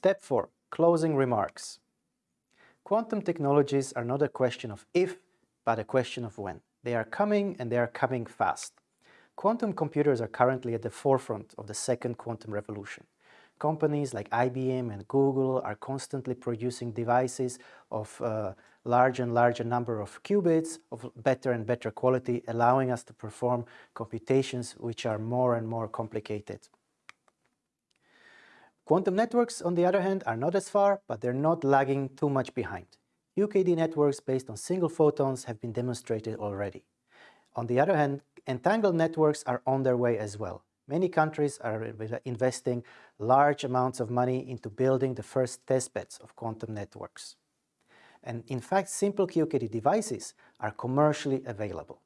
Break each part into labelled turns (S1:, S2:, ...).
S1: Step 4. Closing remarks. Quantum technologies are not a question of if, but a question of when. They are coming and they are coming fast. Quantum computers are currently at the forefront of the second quantum revolution. Companies like IBM and Google are constantly producing devices of uh, larger and larger number of qubits of better and better quality, allowing us to perform computations which are more and more complicated. Quantum networks, on the other hand, are not as far, but they're not lagging too much behind. QKD networks based on single photons have been demonstrated already. On the other hand, entangled networks are on their way as well. Many countries are investing large amounts of money into building the first testbeds of quantum networks. And in fact, simple QKD devices are commercially available.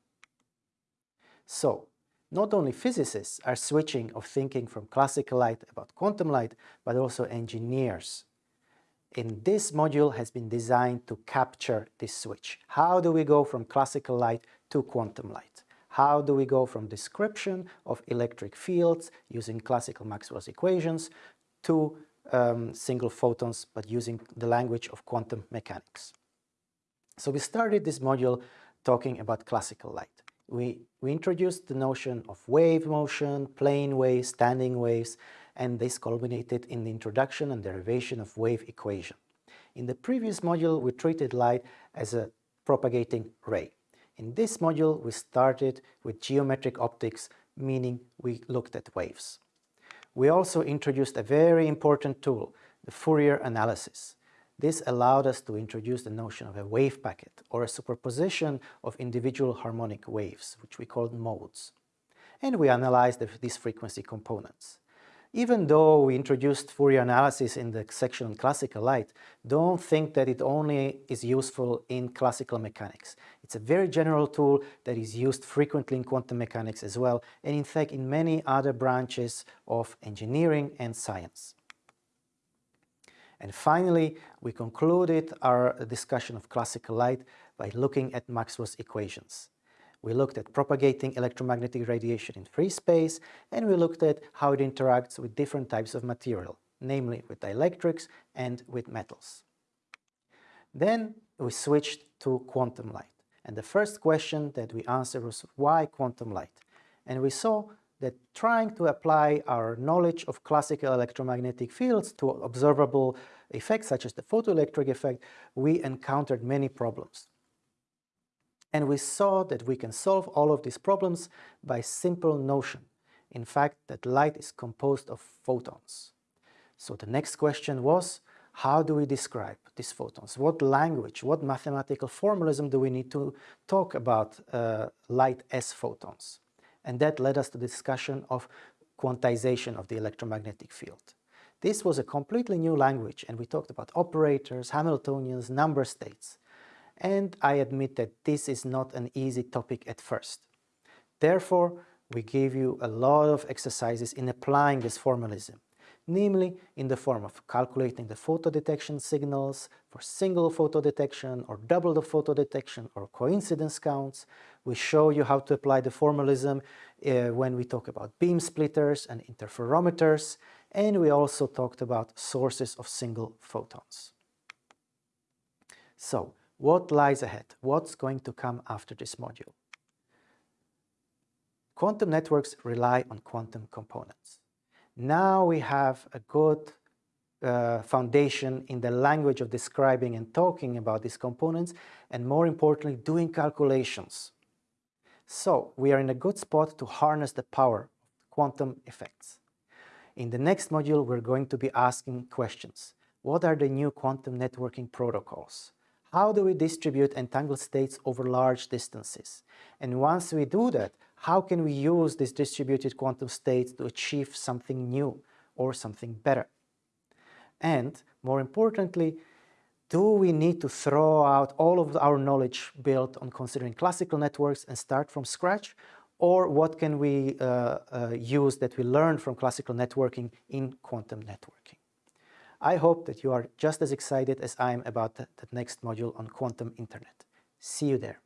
S1: So, not only physicists are switching of thinking from classical light about quantum light, but also engineers. And this module has been designed to capture this switch. How do we go from classical light to quantum light? How do we go from description of electric fields using classical Maxwell's equations to um, single photons, but using the language of quantum mechanics? So we started this module talking about classical light we, we introduced the notion of wave motion, plane waves, standing waves, and this culminated in the introduction and derivation of wave equation. In the previous module, we treated light as a propagating ray. In this module, we started with geometric optics, meaning we looked at waves. We also introduced a very important tool, the Fourier analysis. This allowed us to introduce the notion of a wave packet or a superposition of individual harmonic waves, which we called modes. And we analyzed the, these frequency components. Even though we introduced Fourier analysis in the section on classical light, don't think that it only is useful in classical mechanics. It's a very general tool that is used frequently in quantum mechanics as well, and in fact in many other branches of engineering and science. And finally, we concluded our discussion of classical light by looking at Maxwell's equations. We looked at propagating electromagnetic radiation in free space, and we looked at how it interacts with different types of material, namely with dielectrics and with metals. Then we switched to quantum light. And the first question that we answered was, why quantum light? And we saw that trying to apply our knowledge of classical electromagnetic fields to observable effects such as the photoelectric effect, we encountered many problems. And we saw that we can solve all of these problems by simple notion, in fact, that light is composed of photons. So the next question was, how do we describe these photons? What language, what mathematical formalism do we need to talk about uh, light as photons? And that led us to the discussion of quantization of the electromagnetic field. This was a completely new language and we talked about operators, Hamiltonians, number states. And I admit that this is not an easy topic at first. Therefore, we gave you a lot of exercises in applying this formalism, namely in the form of calculating the photo detection signals for single photo detection or double the photo detection or coincidence counts, we show you how to apply the formalism uh, when we talk about beam splitters and interferometers, and we also talked about sources of single photons. So, what lies ahead? What's going to come after this module? Quantum networks rely on quantum components. Now we have a good uh, foundation in the language of describing and talking about these components, and more importantly, doing calculations. So we are in a good spot to harness the power of quantum effects. In the next module, we're going to be asking questions. What are the new quantum networking protocols? How do we distribute entangled states over large distances? And once we do that, how can we use these distributed quantum states to achieve something new or something better? And more importantly, do we need to throw out all of our knowledge built on considering classical networks and start from scratch? Or what can we uh, uh, use that we learned from classical networking in quantum networking? I hope that you are just as excited as I am about the next module on quantum internet. See you there.